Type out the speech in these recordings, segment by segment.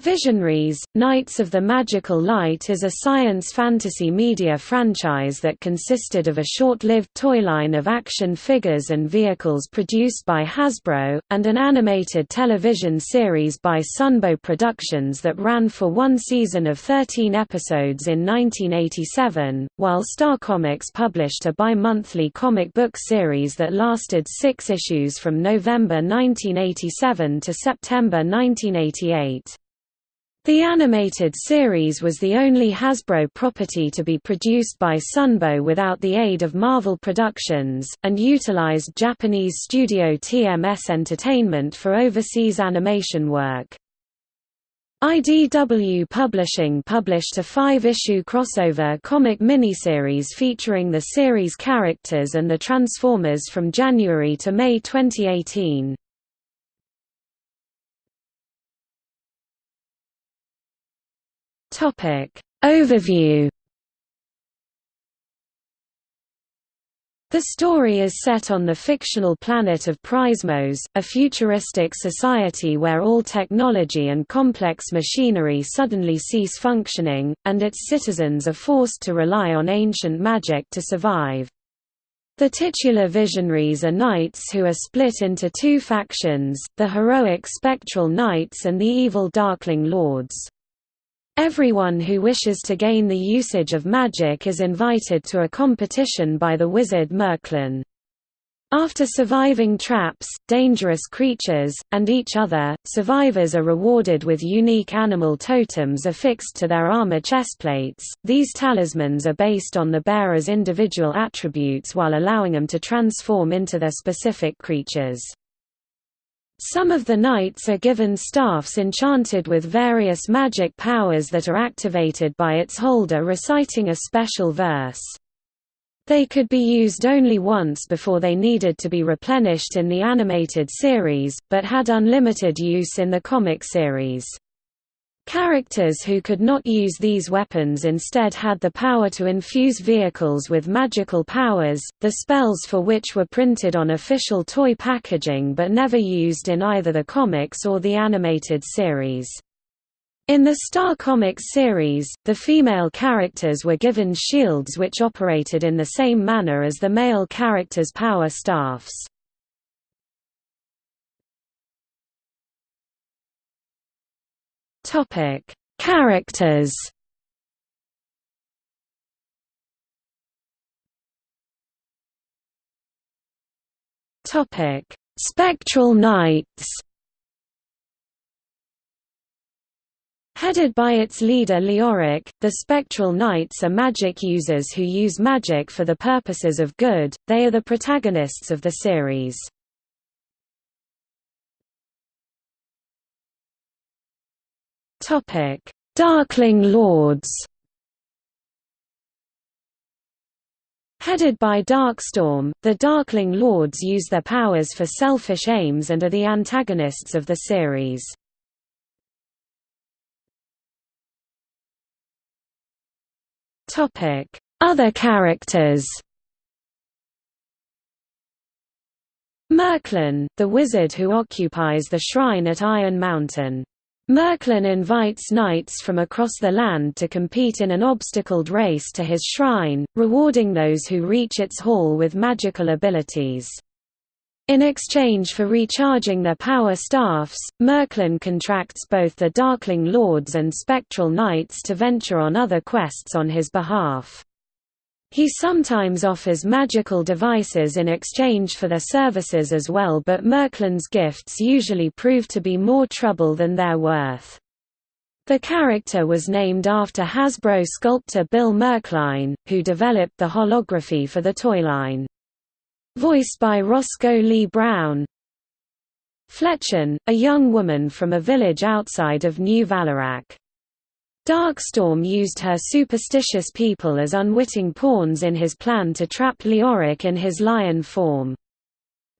Visionaries, Knights of the Magical Light is a science fantasy media franchise that consisted of a short-lived toy line of action figures and vehicles produced by Hasbro, and an animated television series by Sunbow Productions that ran for one season of 13 episodes in 1987, while Star Comics published a bi-monthly comic book series that lasted six issues from November 1987 to September 1988. The animated series was the only Hasbro property to be produced by Sunbow without the aid of Marvel Productions, and utilized Japanese studio TMS Entertainment for overseas animation work. IDW Publishing published a five-issue crossover comic miniseries featuring the series characters and the Transformers from January to May 2018. Topic Overview The story is set on the fictional planet of Prismos, a futuristic society where all technology and complex machinery suddenly cease functioning, and its citizens are forced to rely on ancient magic to survive. The titular visionaries are knights who are split into two factions, the heroic spectral knights and the evil darkling lords. Everyone who wishes to gain the usage of magic is invited to a competition by the wizard Merklynn. After surviving traps, dangerous creatures, and each other, survivors are rewarded with unique animal totems affixed to their armor chestplates. These talismans are based on the bearer's individual attributes while allowing them to transform into their specific creatures. Some of the knights are given staffs enchanted with various magic powers that are activated by its holder reciting a special verse. They could be used only once before they needed to be replenished in the animated series, but had unlimited use in the comic series. Characters who could not use these weapons instead had the power to infuse vehicles with magical powers, the spells for which were printed on official toy packaging but never used in either the comics or the animated series. In the Star Comics series, the female characters were given shields which operated in the same manner as the male characters' power staffs. Topic: Characters. Topic: Spectral Knights. Headed by its leader Leoric, the Spectral Knights are magic users who use magic for the purposes of good, they are the protagonists of the series. Darkling Lords. Headed by Darkstorm, the Darkling Lords use their powers for selfish aims and are the antagonists of the series. Other characters. Merklynn, the wizard who occupies the shrine at Iron Mountain. Merklynn invites knights from across the land to compete in an obstacled race to his shrine, rewarding those who reach its hall with magical abilities. In exchange for recharging their power staffs, Merklynn contracts both the Darkling Lords and Spectral Knights to venture on other quests on his behalf. He sometimes offers magical devices in exchange for their services as well but Merklynn's gifts usually prove to be more trouble than they're worth. The character was named after Hasbro sculptor Bill Merkline, who developed the holography for the toy line. Voiced by Roscoe Lee Browne. Fletchen, a young woman from a village outside of New Valorak. Darkstorm used her superstitious people as unwitting pawns in his plan to trap Leoric in his lion form.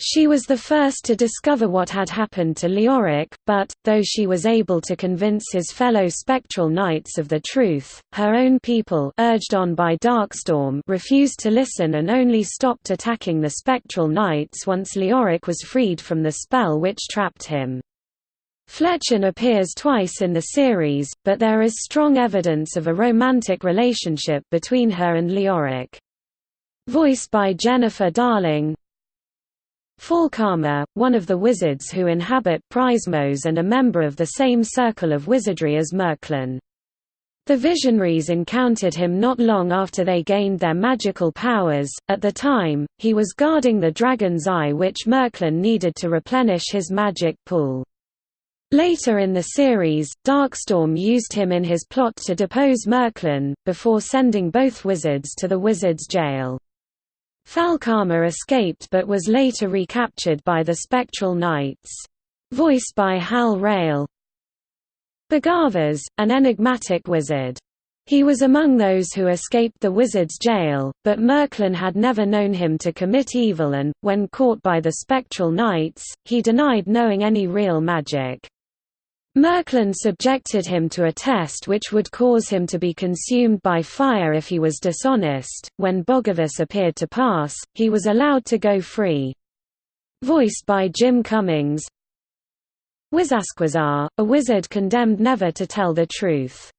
She was the first to discover what had happened to Leoric, but, though she was able to convince his fellow spectral knights of the truth, her own people urged on by Darkstorm refused to listen and only stopped attacking the spectral knights once Leoric was freed from the spell which trapped him. Fletchen appears twice in the series, but there is strong evidence of a romantic relationship between her and Leoric. Voiced by Jennifer Darling Falkhammer, one of the wizards who inhabit Prismos and a member of the same circle of wizardry as Merklynn. The Visionaries encountered him not long after they gained their magical powers. At the time, he was guarding the Dragon's Eye which Merklynn needed to replenish his magic pool. Later in the series, Darkstorm used him in his plot to depose Merklynn, before sending both wizards to the wizard's jail. Falkhammer escaped but was later recaptured by the Spectral Knights. Voiced by Hal Rayle. Bagavas, an enigmatic wizard. He was among those who escaped the wizard's jail, but Merklynn had never known him to commit evil and, when caught by the Spectral Knights, he denied knowing any real magic. Merklynn subjected him to a test which would cause him to be consumed by fire if he was dishonest. When Bogavus appeared to pass, he was allowed to go free. Voiced by Jim Cummings. Wizasquizar, a wizard condemned never to tell the truth.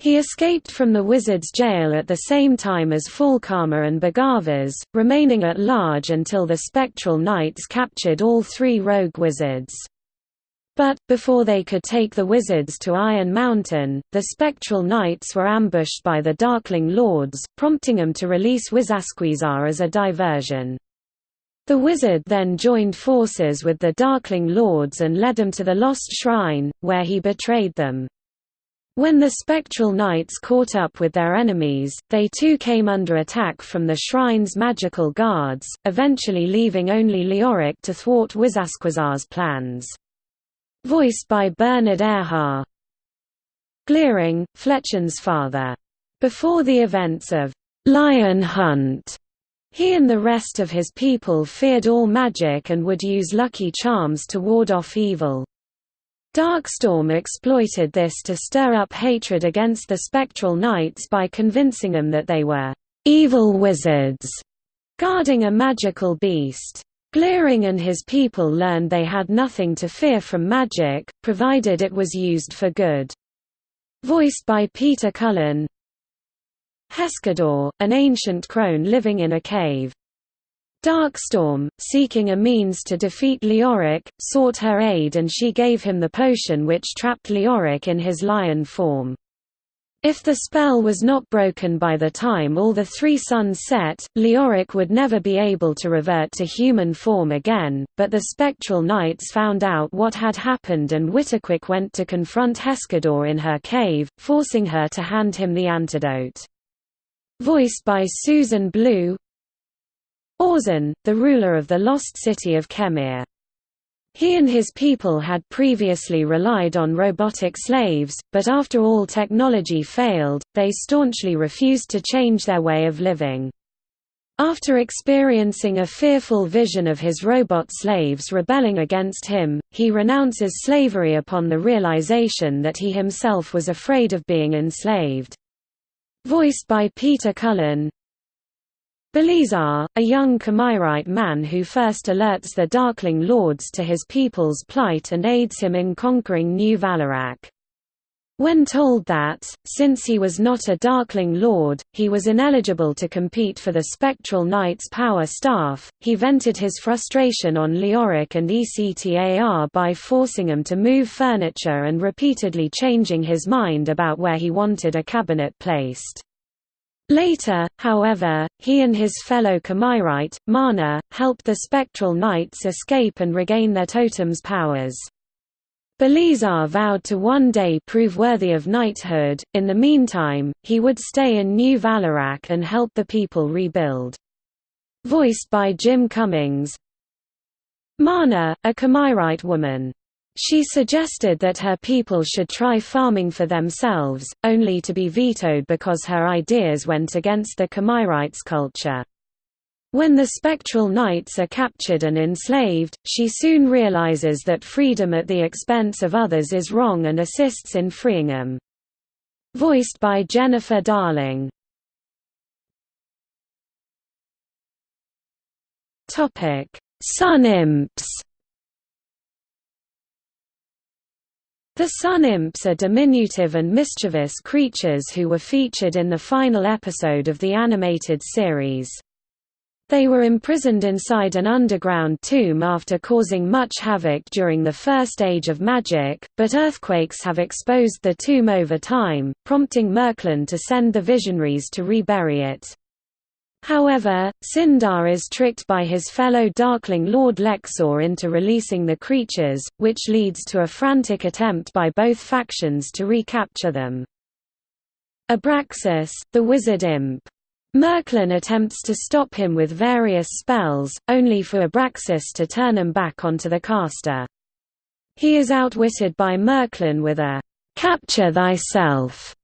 He escaped from the wizard's jail at the same time as Falkhammer and Bagavas, remaining at large until the Spectral Knights captured all three rogue wizards. But, before they could take the wizards to Iron Mountain, the Spectral Knights were ambushed by the Darkling Lords, prompting them to release Wizasquizar as a diversion. The wizard then joined forces with the Darkling Lords and led them to the Lost Shrine, where he betrayed them. When the Spectral Knights caught up with their enemies, they too came under attack from the shrine's magical guards, eventually leaving only Leoric to thwart Wizasquizar's plans. Voiced by Bernard Erhard. Gliering, Fletchen's father. Before the events of Lion Hunt, he and the rest of his people feared all magic and would use lucky charms to ward off evil. Darkstorm exploited this to stir up hatred against the Spectral Knights by convincing them that they were evil wizards guarding a magical beast. Gliering and his people learned they had nothing to fear from magic, provided it was used for good. Voiced by Peter Cullen Heskedor, an ancient crone living in a cave. Darkstorm, seeking a means to defeat Leoric, sought her aid and she gave him the potion which trapped Leoric in his lion form. If the spell was not broken by the time all the three suns set, Leoric would never be able to revert to human form again, but the Spectral Knights found out what had happened and Witterquick went to confront Heskedor in her cave, forcing her to hand him the antidote. Voiced by Susan Blue Orzin, the ruler of the lost city of Khamir. He and his people had previously relied on robotic slaves, but after all technology failed, they staunchly refused to change their way of living. After experiencing a fearful vision of his robot slaves rebelling against him, he renounces slavery upon the realization that he himself was afraid of being enslaved. Voiced by Peter Cullen, Belizar, a young Khamirite man who first alerts the Darkling Lords to his people's plight and aids him in conquering New Valorak. When told that, since he was not a Darkling Lord, he was ineligible to compete for the Spectral Knight's power staff, he vented his frustration on Leoric and Ectar by forcing him to move furniture and repeatedly changing his mind about where he wanted a cabinet placed. Later, however, he and his fellow Khamirite, Mana, helped the Spectral Knights escape and regain their totem's powers. Belizar vowed to one day prove worthy of knighthood, in the meantime, he would stay in New Valorak and help the people rebuild. Voiced by Jim Cummings Mana, a Khamirite woman she suggested that her people should try farming for themselves, only to be vetoed because her ideas went against the Khamirites' culture. When the Spectral Knights are captured and enslaved, she soon realizes that freedom at the expense of others is wrong and assists in freeing them. Voiced by Jennifer Darling. Sun Imps The Sun Imps are diminutive and mischievous creatures who were featured in the final episode of the animated series. They were imprisoned inside an underground tomb after causing much havoc during the First Age of Magic, but earthquakes have exposed the tomb over time, prompting Merklynn to send the Visionaries to rebury it. However, Cindarr is tricked by his fellow Darkling Lord Lexor into releasing the creatures, which leads to a frantic attempt by both factions to recapture them. Abraxas, the wizard imp. Merklynn attempts to stop him with various spells, only for Abraxas to turn him back onto the caster. He is outwitted by Merklynn with a "'Capture thyself'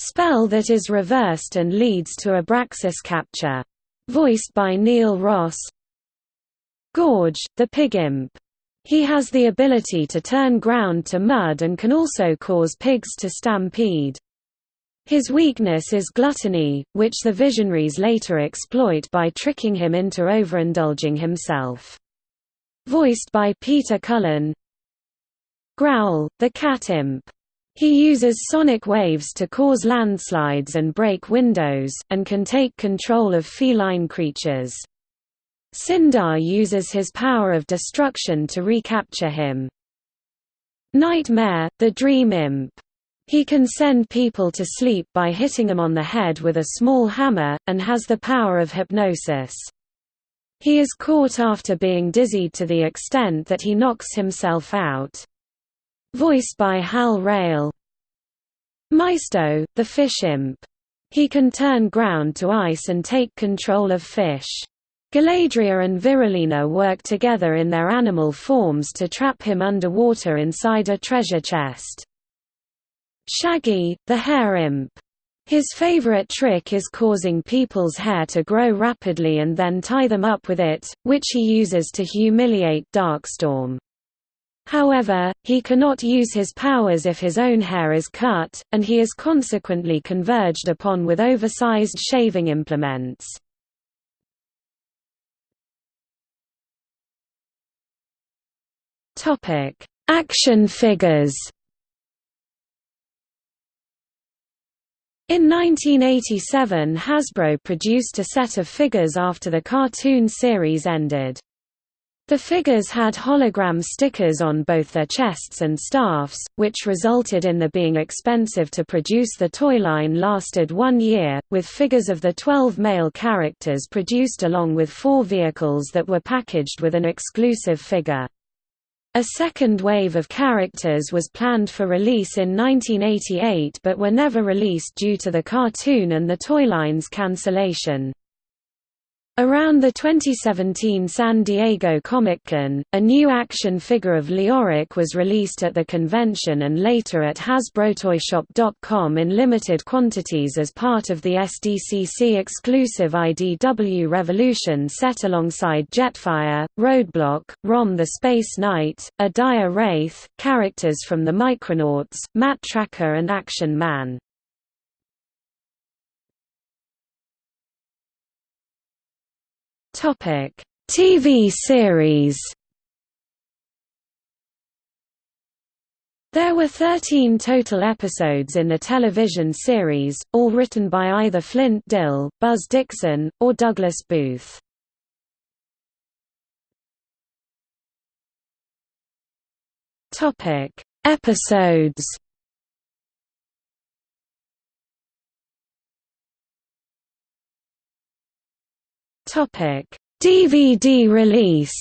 Spell that is reversed and leads to Abraxas capture. Voiced by Neil Ross Gorge, the pig imp. He has the ability to turn ground to mud and can also cause pigs to stampede. His weakness is gluttony, which the Visionaries later exploit by tricking him into overindulging himself. Voiced by Peter Cullen Growl, the cat imp. He uses sonic waves to cause landslides and break windows, and can take control of feline creatures. Cindarr uses his power of destruction to recapture him. Nightmare, the dream imp. He can send people to sleep by hitting them on the head with a small hammer, and has the power of hypnosis. He is caught after being dizzied to the extent that he knocks himself out. Voiced by Hal Rayle. Maisto, the fish imp. He can turn ground to ice and take control of fish. Galadria and Virulina work together in their animal forms to trap him underwater inside a treasure chest. Shaggy, the hair imp. His favorite trick is causing people's hair to grow rapidly and then tie them up with it, which he uses to humiliate Darkstorm. However, he cannot use his powers if his own hair is cut, and he is consequently converged upon with oversized shaving implements. Action figures In 1987 Hasbro produced a set of figures after the cartoon series ended. The figures had hologram stickers on both their chests and staffs, which resulted in the being expensive to produce the toy line lasted one year, with figures of the 12 male characters produced along with four vehicles that were packaged with an exclusive figure. A second wave of characters was planned for release in 1988 but were never released due to the cartoon and the toy line's cancellation. Around the 2017 San Diego Comic-Con, a new action figure of Leoric was released at the convention and later at HasbroToyShop.com in limited quantities as part of the SDCC exclusive IDW Revolution set alongside Jetfire, Roadblock, Rom the Space Knight, a Dire Wraith, characters from the Micronauts, Matt Trakker and Action Man. Topic: TV series. There were 13 total episodes in the television series, all written by either Flint Dille, Buzz Dixon, or Douglas Booth. Topic: Episodes. DVD release.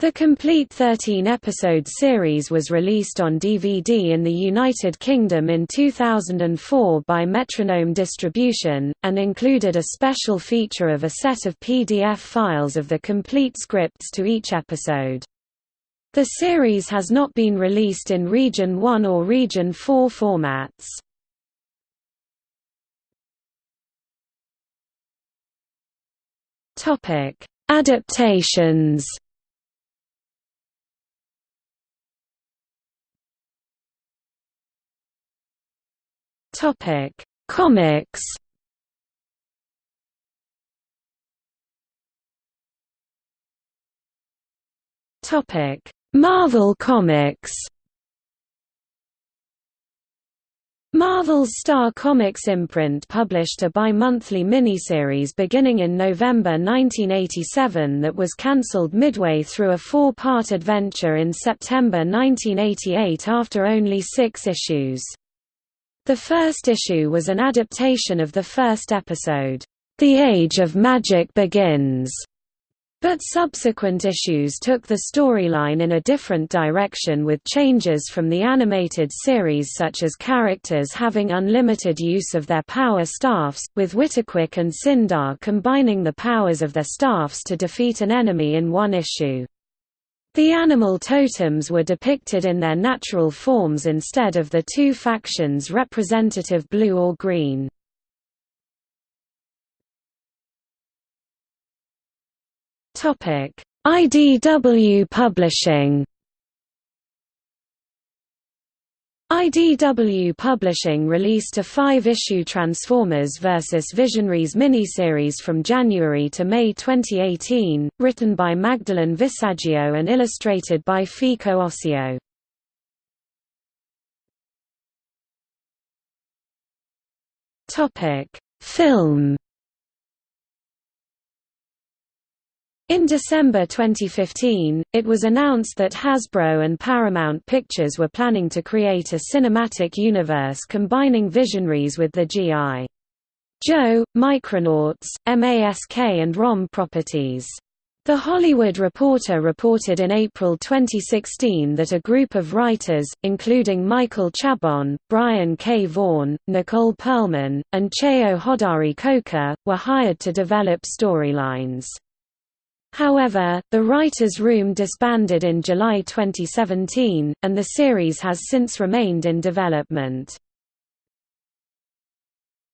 The complete 13-episode series was released on DVD in the United Kingdom in 2004 by Metronome Distribution, and included a special feature of a set of PDF files of the complete scripts to each episode. The series has not been released in Region 1 or Region 4 formats. Topic: Adaptations. Topic: Comics. Topic: Marvel Comics Marvel's Star Comics imprint published a bi-monthly miniseries beginning in November 1987 that was cancelled midway through a four-part adventure in September 1988 after only six issues. The first issue was an adaptation of the first episode, The Age of Magic Begins, but subsequent issues took the storyline in a different direction with changes from the animated series such as characters having unlimited use of their power staffs, with Witterquick and Cindarr combining the powers of their staffs to defeat an enemy in one issue. The animal totems were depicted in their natural forms instead of the two factions representative blue or green. IDW Publishing IDW Publishing released a five-issue Transformers vs. Visionaries miniseries from January to May 2018, written by Magdalene Visaggio and illustrated by Fico Ossio. Film In December 2015, it was announced that Hasbro and Paramount Pictures were planning to create a cinematic universe combining Visionaries with the G.I. Joe, Micronauts, MASK and ROM properties. The Hollywood Reporter reported in April 2016 that a group of writers, including Michael Chabon, Brian K. Vaughan, Nicole Perlman, and Cheo Hodari Coker, were hired to develop storylines. However, the writers' room disbanded in July 2017, and the series has since remained in development.